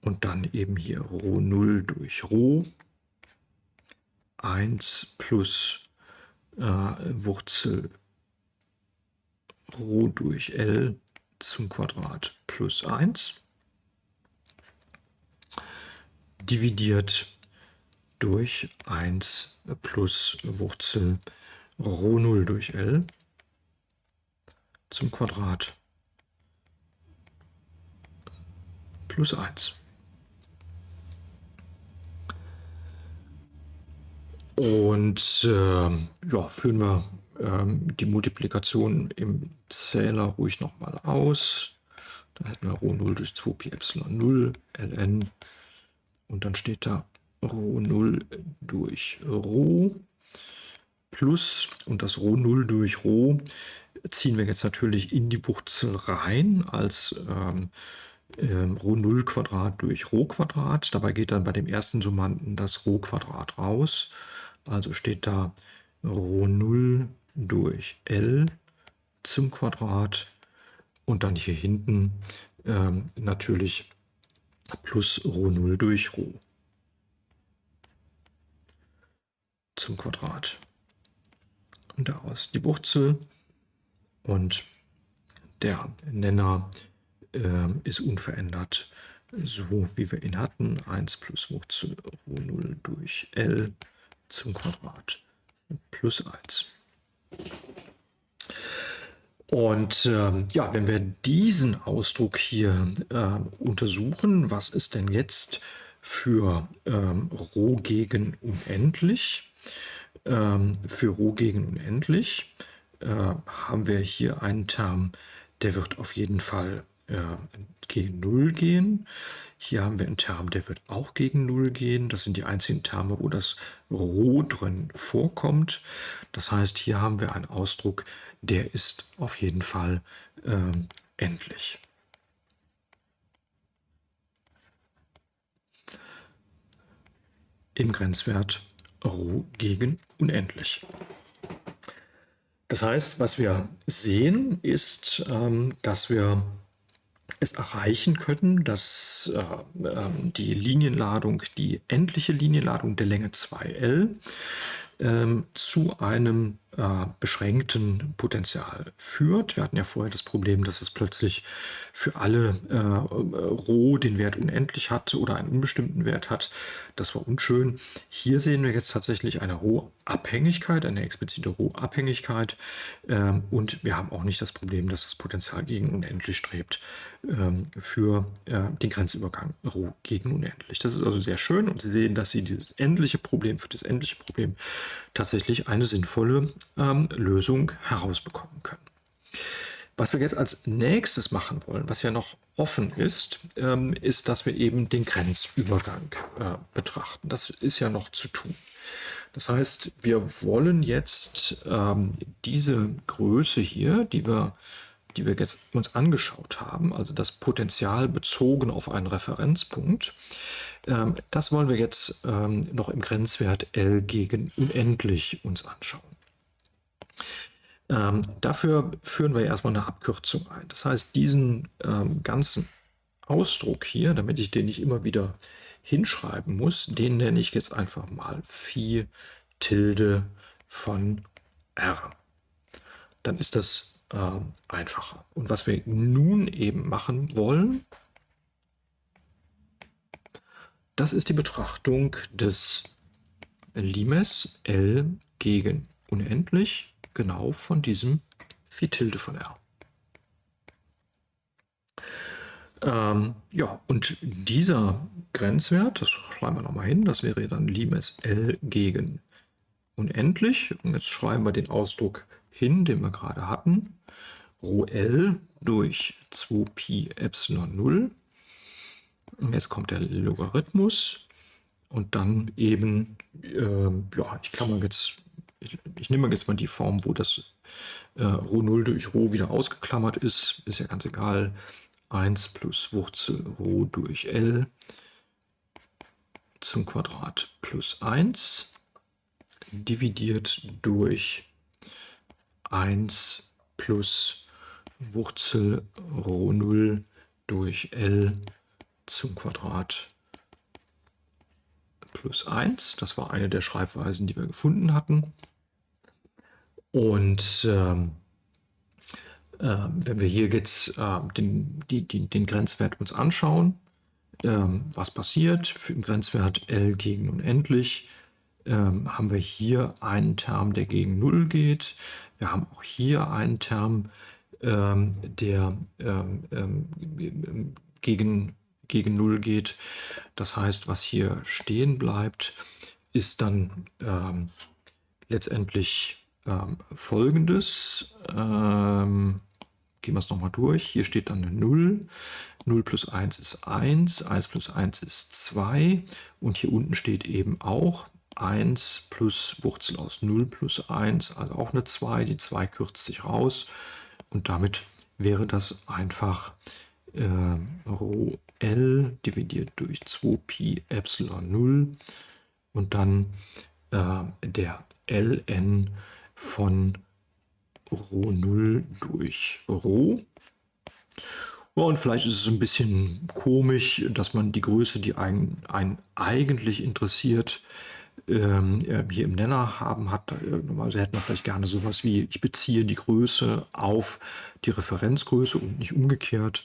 und dann eben hier Rho 0 durch Rho. 1 plus äh, Wurzel Rho durch L zum Quadrat plus 1 dividiert durch 1 plus Wurzel Rho 0 durch L zum Quadrat plus 1. Und äh, ja, führen wir äh, die Multiplikation im Zähler ruhig nochmal aus. Dann hätten wir Rho 0 durch 2 Pi Epsilon 0 ln und dann steht da Rho 0 durch Rho plus und das Rho 0 durch Rho ziehen wir jetzt natürlich in die Wurzel rein als ähm, ähm, Rho 0 Quadrat durch Rho Quadrat. Dabei geht dann bei dem ersten Summanden das Rho Quadrat raus. Also steht da Rho 0 durch L zum Quadrat und dann hier hinten ähm, natürlich plus Rho 0 durch Rho zum Quadrat. Und daraus die Wurzel und der Nenner ist unverändert, so wie wir ihn hatten. 1 plus Wurzel Rho 0 durch L zum Quadrat plus 1. Und ähm, ja, wenn wir diesen Ausdruck hier äh, untersuchen, was ist denn jetzt für ähm, Rho gegen unendlich? Ähm, für Rho gegen unendlich äh, haben wir hier einen Term, der wird auf jeden Fall äh, gegen 0 gehen. Hier haben wir einen Term, der wird auch gegen 0 gehen. Das sind die einzigen Terme, wo das Rho drin vorkommt. Das heißt, hier haben wir einen Ausdruck, der ist auf jeden Fall äh, endlich. Im Grenzwert Rho gegen unendlich. Das heißt, was wir sehen, ist, ähm, dass wir es erreichen können, dass äh, äh, die Linienladung, die endliche Linienladung der Länge 2L ähm, zu einem beschränkten Potential führt. Wir hatten ja vorher das Problem, dass es plötzlich für alle äh, Rho den Wert unendlich hat oder einen unbestimmten Wert hat. Das war unschön. Hier sehen wir jetzt tatsächlich eine Rho-Abhängigkeit, eine explizite Rho-Abhängigkeit ähm, und wir haben auch nicht das Problem, dass das Potential gegen unendlich strebt ähm, für äh, den Grenzübergang Rho gegen unendlich. Das ist also sehr schön und Sie sehen, dass Sie dieses endliche Problem für das endliche Problem tatsächlich eine sinnvolle ähm, Lösung herausbekommen können. Was wir jetzt als nächstes machen wollen, was ja noch offen ist, ähm, ist, dass wir eben den Grenzübergang äh, betrachten. Das ist ja noch zu tun. Das heißt, wir wollen jetzt ähm, diese Größe hier, die wir, die wir jetzt uns angeschaut haben, also das Potenzial bezogen auf einen Referenzpunkt, ähm, das wollen wir jetzt ähm, noch im Grenzwert L gegen unendlich uns anschauen. Ähm, dafür führen wir erstmal eine Abkürzung ein. Das heißt, diesen ähm, ganzen Ausdruck hier, damit ich den nicht immer wieder hinschreiben muss, den nenne ich jetzt einfach mal Phi Tilde von R. Dann ist das äh, einfacher. Und was wir nun eben machen wollen, das ist die Betrachtung des Limes L gegen unendlich genau von diesem Phi Tilde von R. Ähm, ja, und dieser Grenzwert, das schreiben wir nochmal hin, das wäre dann Limes L gegen unendlich. Und jetzt schreiben wir den Ausdruck hin, den wir gerade hatten. Rho L durch 2Pi Epsilon 0 und jetzt kommt der Logarithmus und dann eben, äh, ja, ich klammer jetzt, ich, ich nehme jetzt mal die Form, wo das äh, Rho 0 durch Rho wieder ausgeklammert ist, ist ja ganz egal, 1 plus Wurzel Rho durch L zum Quadrat plus 1 dividiert durch 1 plus Wurzel Rho 0 durch L zum Quadrat plus 1. Das war eine der Schreibweisen, die wir gefunden hatten. Und ähm, äh, wenn wir hier jetzt äh, den, die, die, den Grenzwert uns anschauen, ähm, was passiert für den Grenzwert L gegen unendlich, ähm, haben wir hier einen Term, der gegen 0 geht. Wir haben auch hier einen Term, ähm, der ähm, ähm, gegen, gegen 0 geht. Das heißt, was hier stehen bleibt, ist dann ähm, folgendes. gehen wir es nochmal durch. Hier steht dann eine 0. 0 plus 1 ist 1, 1 plus 1 ist 2 und hier unten steht eben auch 1 plus Wurzel aus 0 plus 1, also auch eine 2. Die 2 kürzt sich raus und damit wäre das einfach äh, Rho L dividiert durch 2Pi Epsilon 0 und dann äh, der Ln von Rho 0 durch Rho. Und vielleicht ist es ein bisschen komisch, dass man die Größe, die einen, einen eigentlich interessiert, ähm, hier im Nenner haben hat. Äh, normalerweise hätten wir vielleicht gerne sowas wie, ich beziehe die Größe auf die Referenzgröße und nicht umgekehrt.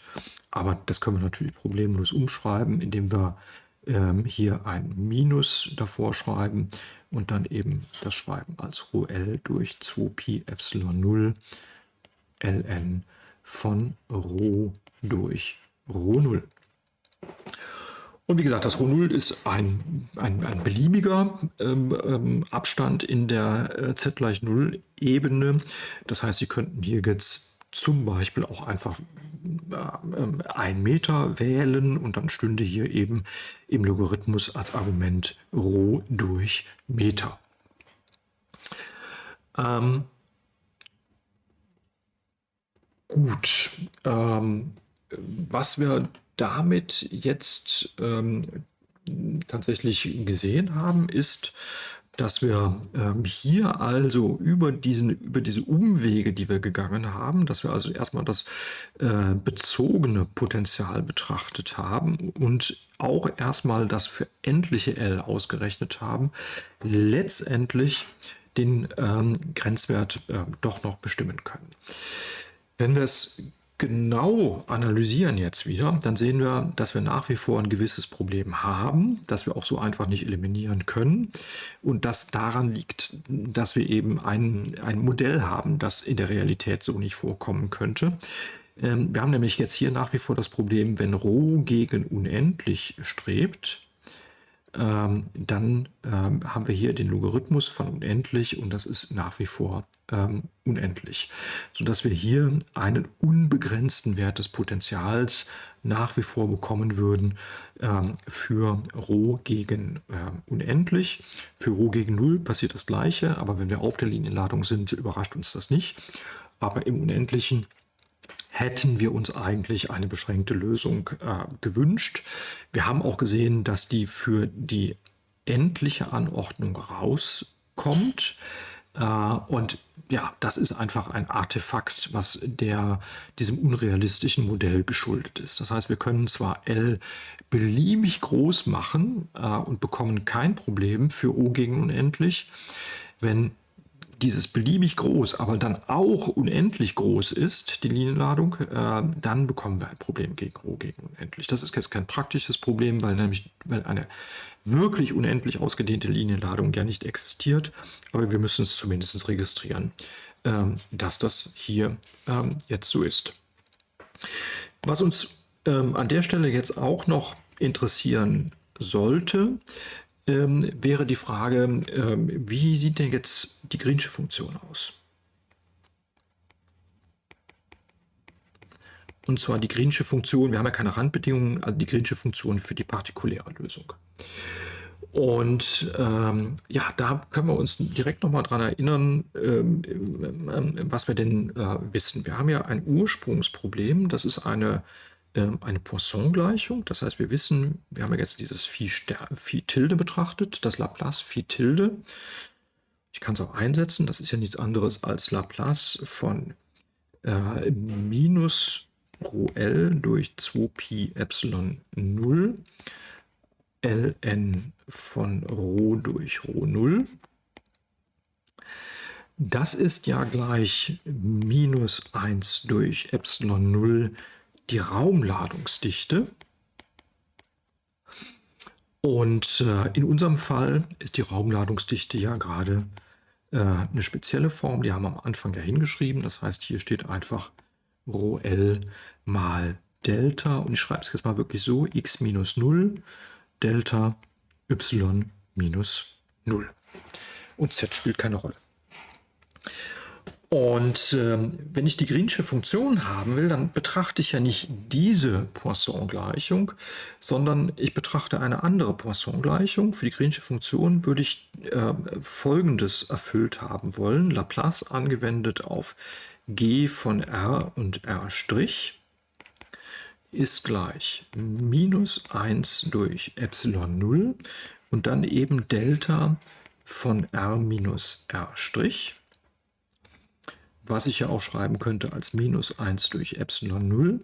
Aber das können wir natürlich problemlos umschreiben, indem wir ähm, hier ein Minus davor schreiben und dann eben das schreiben als Rho L durch 2Pi Epsilon 0 ln von Rho durch Rho 0. Und wie gesagt, das Rho 0 ist ein, ein, ein beliebiger ähm, ähm, Abstand in der äh, z gleich 0 Ebene. Das heißt, Sie könnten hier jetzt zum Beispiel auch einfach äh, ein Meter wählen und dann stünde hier eben im Logarithmus als Argument Rho durch Meter. Ähm, gut, ähm, was wir damit jetzt ähm, tatsächlich gesehen haben, ist, dass wir ähm, hier also über, diesen, über diese Umwege, die wir gegangen haben, dass wir also erstmal das äh, bezogene Potenzial betrachtet haben und auch erstmal das für endliche L ausgerechnet haben, letztendlich den ähm, Grenzwert äh, doch noch bestimmen können. Wenn wir es genau analysieren jetzt wieder, dann sehen wir, dass wir nach wie vor ein gewisses Problem haben, das wir auch so einfach nicht eliminieren können und das daran liegt, dass wir eben ein, ein Modell haben, das in der Realität so nicht vorkommen könnte. Ähm, wir haben nämlich jetzt hier nach wie vor das Problem, wenn Rho gegen unendlich strebt, dann ähm, haben wir hier den Logarithmus von unendlich und das ist nach wie vor ähm, unendlich, sodass wir hier einen unbegrenzten Wert des Potenzials nach wie vor bekommen würden ähm, für Rho gegen ähm, unendlich. Für Rho gegen 0 passiert das gleiche, aber wenn wir auf der Linienladung sind, überrascht uns das nicht. Aber im Unendlichen hätten wir uns eigentlich eine beschränkte Lösung äh, gewünscht. Wir haben auch gesehen, dass die für die endliche Anordnung rauskommt. Äh, und ja, das ist einfach ein Artefakt, was der, diesem unrealistischen Modell geschuldet ist. Das heißt, wir können zwar L beliebig groß machen äh, und bekommen kein Problem für O gegen unendlich. Wenn dieses beliebig groß, aber dann auch unendlich groß ist, die Linienladung, äh, dann bekommen wir ein Problem gegen Rho gegen unendlich. Das ist jetzt kein praktisches Problem, weil nämlich weil eine wirklich unendlich ausgedehnte Linienladung ja nicht existiert, aber wir müssen es zumindest registrieren, ähm, dass das hier ähm, jetzt so ist. Was uns ähm, an der Stelle jetzt auch noch interessieren sollte, ähm, wäre die Frage, ähm, wie sieht denn jetzt die Greensche Funktion aus? Und zwar die Greensche Funktion, wir haben ja keine Randbedingungen, also die Greensche Funktion für die partikuläre Lösung. Und ähm, ja, da können wir uns direkt nochmal dran erinnern, ähm, ähm, was wir denn äh, wissen. Wir haben ja ein Ursprungsproblem, das ist eine, ähm, eine Poisson-Gleichung. Das heißt, wir wissen, wir haben ja jetzt dieses Phi, Phi Tilde betrachtet, das Laplace Phi Tilde. Ich kann es auch einsetzen, das ist ja nichts anderes als Laplace von äh, minus Rho L durch 2Pi Epsilon 0 ln von Rho durch Rho 0. Das ist ja gleich minus 1 durch Epsilon 0 die Raumladungsdichte. Und äh, in unserem Fall ist die Raumladungsdichte ja gerade äh, eine spezielle Form, die haben wir am Anfang ja hingeschrieben. Das heißt, hier steht einfach Rho L mal Delta und ich schreibe es jetzt mal wirklich so, x minus 0 Delta y minus 0. Und z spielt keine Rolle. Und ähm, wenn ich die Greensche Funktion haben will, dann betrachte ich ja nicht diese Poisson-Gleichung, sondern ich betrachte eine andere Poisson-Gleichung. Für die Greensche Funktion würde ich äh, Folgendes erfüllt haben wollen. Laplace angewendet auf g von r und r' ist gleich minus 1 durch Epsilon 0 und dann eben Delta von r minus r', was ich ja auch schreiben könnte als minus 1 durch Epsilon 0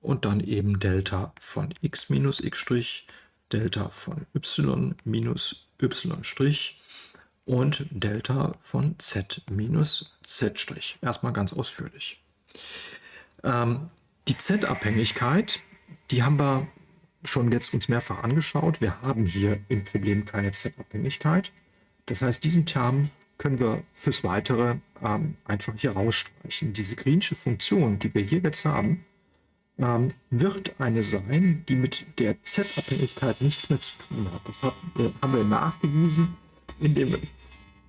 und dann eben Delta von x minus x', Delta von y minus y' und Delta von z minus z'. Erstmal ganz ausführlich. Ähm, die Z-Abhängigkeit, die haben wir schon jetzt uns mehrfach angeschaut. Wir haben hier im Problem keine Z-Abhängigkeit. Das heißt, diesen Term können wir fürs Weitere ähm, einfach hier rausstreichen. Diese Greensche Funktion, die wir hier jetzt haben, ähm, wird eine sein, die mit der Z-Abhängigkeit nichts mehr zu tun hat. Das hat, äh, haben wir nachgewiesen, indem,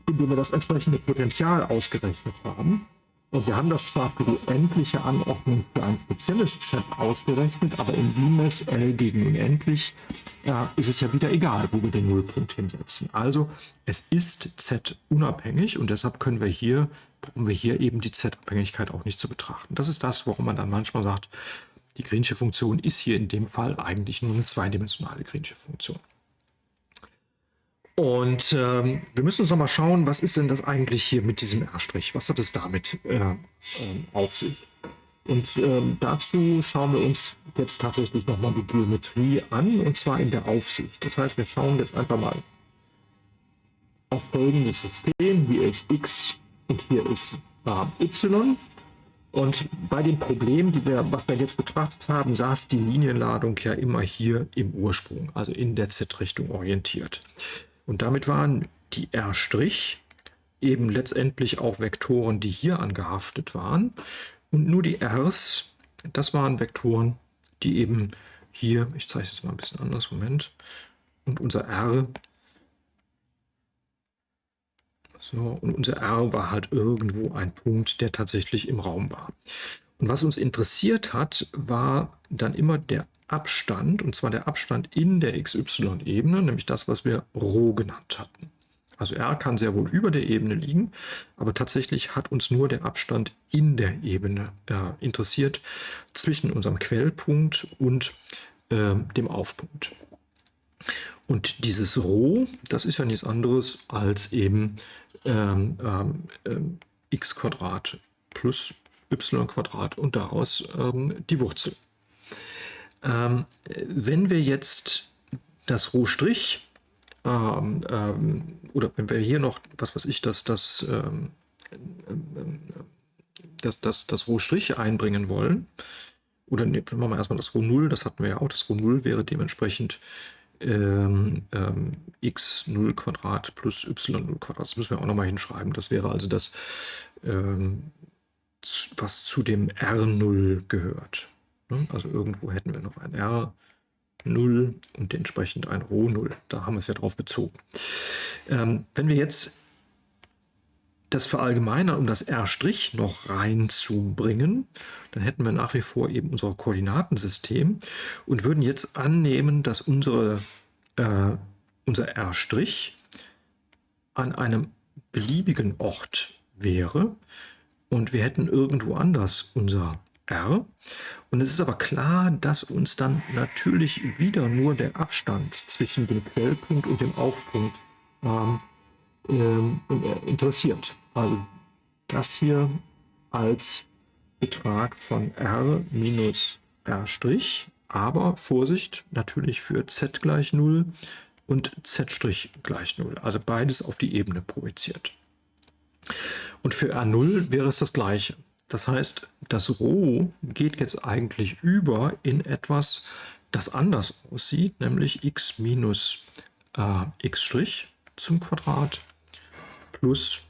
indem wir das entsprechende Potential ausgerechnet haben. Und wir haben das zwar für die endliche Anordnung für ein spezielles Z ausgerechnet, aber in Limes L gegen unendlich äh, ist es ja wieder egal, wo wir den Nullpunkt hinsetzen. Also es ist Z unabhängig und deshalb können wir hier, brauchen wir hier eben die Z-Abhängigkeit auch nicht zu betrachten. Das ist das, warum man dann manchmal sagt, die Greensche Funktion ist hier in dem Fall eigentlich nur eine zweidimensionale Greensche Funktion. Und ähm, wir müssen uns noch mal schauen, was ist denn das eigentlich hier mit diesem R'? Was hat es damit äh, äh, auf sich? Und ähm, dazu schauen wir uns jetzt tatsächlich noch mal die Geometrie an, und zwar in der Aufsicht. Das heißt, wir schauen jetzt einfach mal auf folgendes System. Hier ist x und hier ist äh, y. Und bei dem Problem, die wir, was wir jetzt betrachtet haben, saß die Linienladung ja immer hier im Ursprung, also in der Z-Richtung orientiert. Und damit waren die R' eben letztendlich auch Vektoren, die hier angehaftet waren. Und nur die Rs, das waren Vektoren, die eben hier, ich zeige es jetzt mal ein bisschen anders, Moment, und unser R, so, und unser R war halt irgendwo ein Punkt, der tatsächlich im Raum war. Und was uns interessiert hat, war dann immer der Abstand, und zwar der Abstand in der XY-Ebene, nämlich das, was wir Rho genannt hatten. Also R kann sehr wohl über der Ebene liegen, aber tatsächlich hat uns nur der Abstand in der Ebene äh, interessiert zwischen unserem Quellpunkt und äh, dem Aufpunkt. Und dieses Rho, das ist ja nichts anderes als eben ähm, ähm, x Quadrat plus y und daraus ähm, die Wurzel. Ähm, wenn wir jetzt das Rohstrich ähm, ähm, oder wenn wir hier noch, was weiß ich, das, das, ähm, ähm, das, das, das Rohstrich einbringen wollen, oder ne, machen wir erstmal das Roh 0, das hatten wir ja auch, das Roh 0 wäre dementsprechend ähm, ähm, x 0 Quadrat plus y 0 Quadrat. Das müssen wir auch nochmal hinschreiben. Das wäre also das, ähm, was zu dem R0 gehört. Ne? Also irgendwo hätten wir noch ein R 0 und entsprechend ein Rho 0. Da haben wir es ja drauf bezogen. Ähm, wenn wir jetzt das verallgemeinern, um das R' noch reinzubringen, dann hätten wir nach wie vor eben unser Koordinatensystem und würden jetzt annehmen, dass unsere äh, unser R' an einem beliebigen Ort wäre und wir hätten irgendwo anders unser R. Und es ist aber klar, dass uns dann natürlich wieder nur der Abstand zwischen dem Quellpunkt und dem Aufpunkt ähm, äh, interessiert. Also das hier als Betrag von R minus R', aber Vorsicht, natürlich für Z gleich 0 und Z' gleich 0. Also beides auf die Ebene projiziert. Und für R0 wäre es das gleiche. Das heißt, das Rho geht jetzt eigentlich über in etwas, das anders aussieht, nämlich x minus äh, x' zum Quadrat plus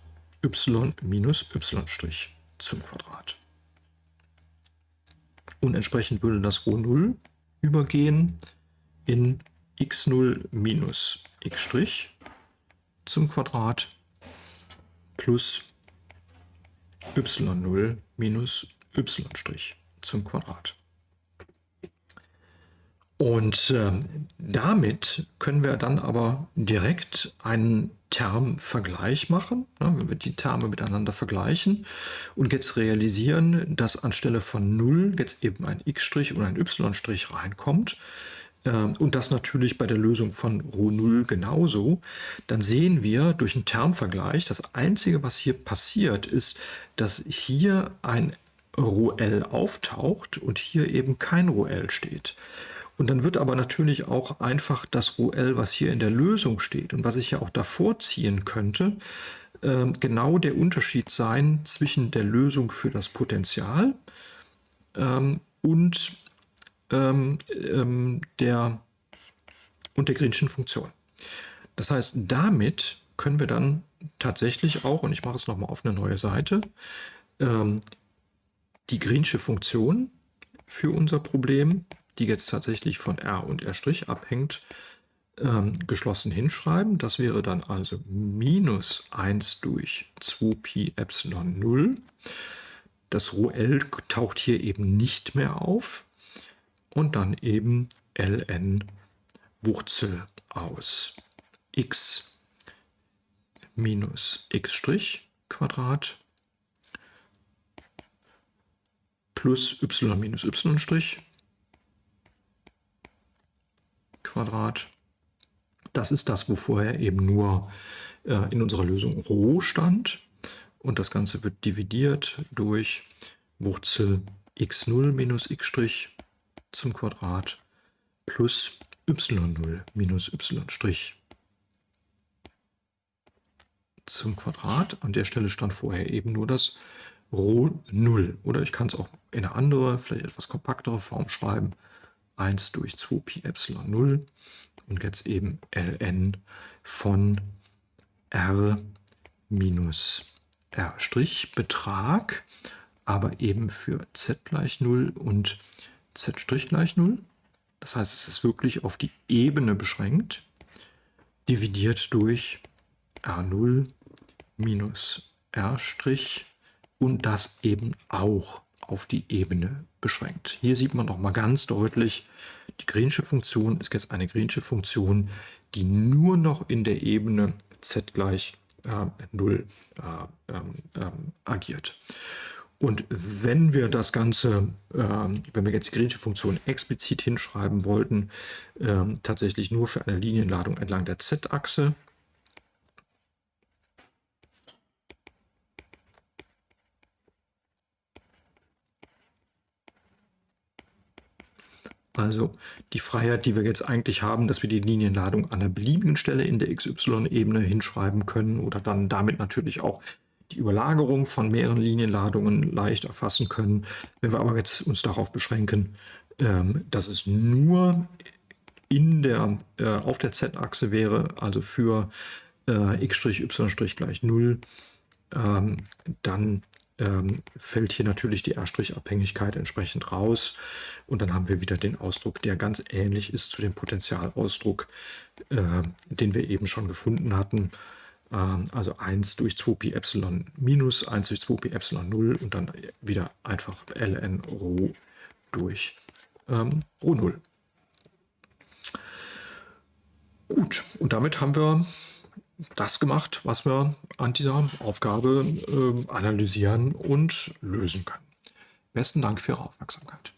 y minus y' zum Quadrat. Und entsprechend würde das Rho 0 übergehen in x0 minus x' zum Quadrat plus y0 minus y' zum Quadrat. Und äh, damit können wir dann aber direkt einen Termvergleich machen, ne, wenn wir die Terme miteinander vergleichen und jetzt realisieren, dass anstelle von 0 jetzt eben ein x' und ein y' reinkommt, und das natürlich bei der Lösung von Rho 0 genauso, dann sehen wir durch einen Termvergleich, das Einzige, was hier passiert, ist, dass hier ein Rho L auftaucht und hier eben kein Rho L steht. Und dann wird aber natürlich auch einfach das Rho L, was hier in der Lösung steht und was ich ja auch davor ziehen könnte, ähm, genau der Unterschied sein zwischen der Lösung für das Potential ähm, und ähm, ähm, der, und der Greenschen Funktion. Das heißt, damit können wir dann tatsächlich auch, und ich mache es nochmal auf eine neue Seite, ähm, die Greensche Funktion für unser Problem, die jetzt tatsächlich von R und R' abhängt, ähm, geschlossen hinschreiben. Das wäre dann also minus 1 durch 2pi Epsilon 0. Das Rho L taucht hier eben nicht mehr auf und dann eben ln Wurzel aus x minus x' Quadrat plus y minus y' Quadrat. Das ist das, wo vorher eben nur äh, in unserer Lösung Rho stand. Und das Ganze wird dividiert durch Wurzel x0 minus x' zum Quadrat plus y0 minus y' zum Quadrat. An der Stelle stand vorher eben nur das Rho 0. Oder ich kann es auch in eine andere, vielleicht etwas kompaktere Form schreiben. 1 durch 2 Pi Epsilon 0 und jetzt eben ln von r minus r' Betrag, aber eben für z gleich 0 und z' gleich 0. Das heißt, es ist wirklich auf die Ebene beschränkt, dividiert durch R0 minus R' und das eben auch auf die Ebene beschränkt. Hier sieht man noch mal ganz deutlich, die Greensche Funktion ist jetzt eine Greensche Funktion, die nur noch in der Ebene z gleich äh, 0 äh, äh, agiert. Und wenn wir das Ganze, ähm, wenn wir jetzt die Greensche Funktion explizit hinschreiben wollten, ähm, tatsächlich nur für eine Linienladung entlang der z-Achse, Also die Freiheit, die wir jetzt eigentlich haben, dass wir die Linienladung an einer beliebigen Stelle in der XY-Ebene hinschreiben können oder dann damit natürlich auch die Überlagerung von mehreren Linienladungen leicht erfassen können. Wenn wir aber jetzt uns darauf beschränken, ähm, dass es nur in der, äh, auf der z-Achse wäre, also für äh, x', y' gleich 0, ähm, dann ähm, fällt hier natürlich die R'-Abhängigkeit entsprechend raus. Und dann haben wir wieder den Ausdruck, der ganz ähnlich ist zu dem Potentialausdruck, äh, den wir eben schon gefunden hatten. Ähm, also 1 durch 2pi Epsilon minus 1 durch 2pi Epsilon 0 und dann wieder einfach ln Rho durch ähm, Rho 0. Gut, und damit haben wir das gemacht, was wir an dieser Aufgabe äh, analysieren und lösen können. Besten Dank für Ihre Aufmerksamkeit.